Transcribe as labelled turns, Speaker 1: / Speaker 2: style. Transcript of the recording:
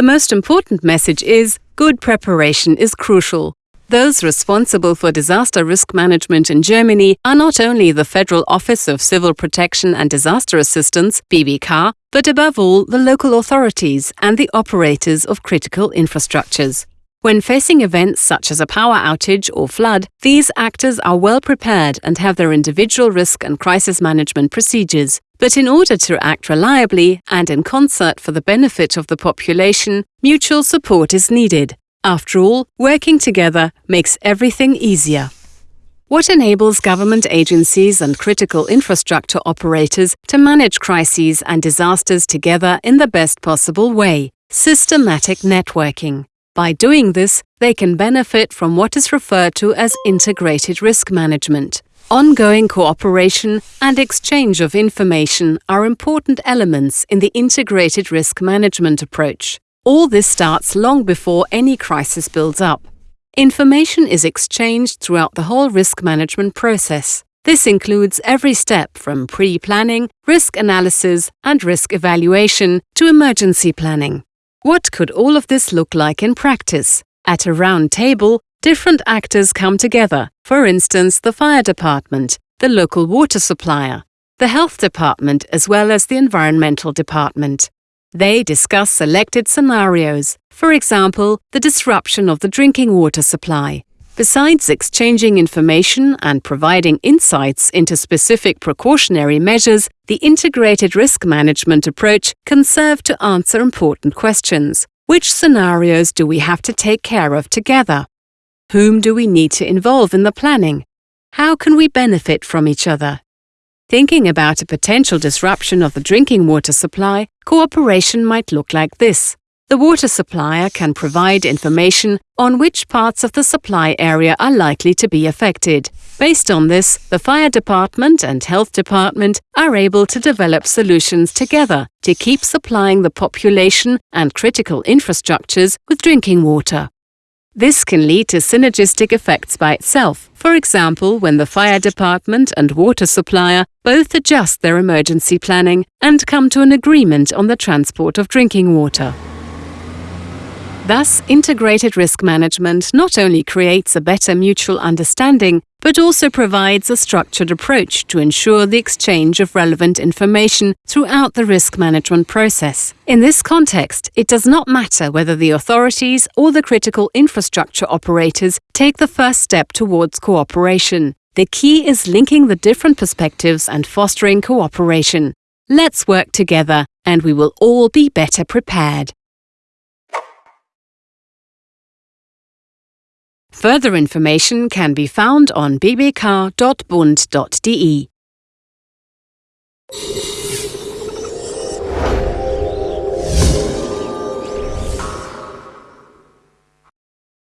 Speaker 1: The most important message is good preparation is crucial. Those responsible for disaster risk management in Germany are not only the Federal Office of Civil Protection and Disaster Assistance, BBK, but above all the local authorities and the operators of critical infrastructures. When facing events such as a power outage or flood, these actors are well prepared and have their individual risk and crisis management procedures. But in order to act reliably and in concert for the benefit of the population, mutual support is needed. After all, working together makes everything easier. What enables government agencies and critical infrastructure operators to manage crises and disasters together in the best possible way? Systematic networking. By doing this, they can benefit from what is referred to as integrated risk management. Ongoing cooperation and exchange of information are important elements in the integrated risk management approach. All this starts long before any crisis builds up. Information is exchanged throughout the whole risk management process. This includes every step from pre-planning, risk analysis and risk evaluation to emergency planning. What could all of this look like in practice? At a round table, different actors come together, for instance the fire department, the local water supplier, the health department as well as the environmental department. They discuss selected scenarios, for example, the disruption of the drinking water supply. Besides exchanging information and providing insights into specific precautionary measures, the integrated risk management approach can serve to answer important questions. Which scenarios do we have to take care of together? Whom do we need to involve in the planning? How can we benefit from each other? Thinking about a potential disruption of the drinking water supply, cooperation might look like this. The water supplier can provide information on which parts of the supply area are likely to be affected. Based on this, the fire department and health department are able to develop solutions together to keep supplying the population and critical infrastructures with drinking water. This can lead to synergistic effects by itself, for example when the fire department and water supplier both adjust their emergency planning and come to an agreement on the transport of drinking water. Thus, integrated risk management not only creates a better mutual understanding, but also provides a structured approach to ensure the exchange of relevant information throughout the risk management process. In this context, it does not matter whether the authorities or the critical infrastructure operators take the first step towards cooperation. The key is linking the different perspectives and fostering cooperation. Let's work together, and we will all be better prepared. Further information can be found on bbk.bund.de.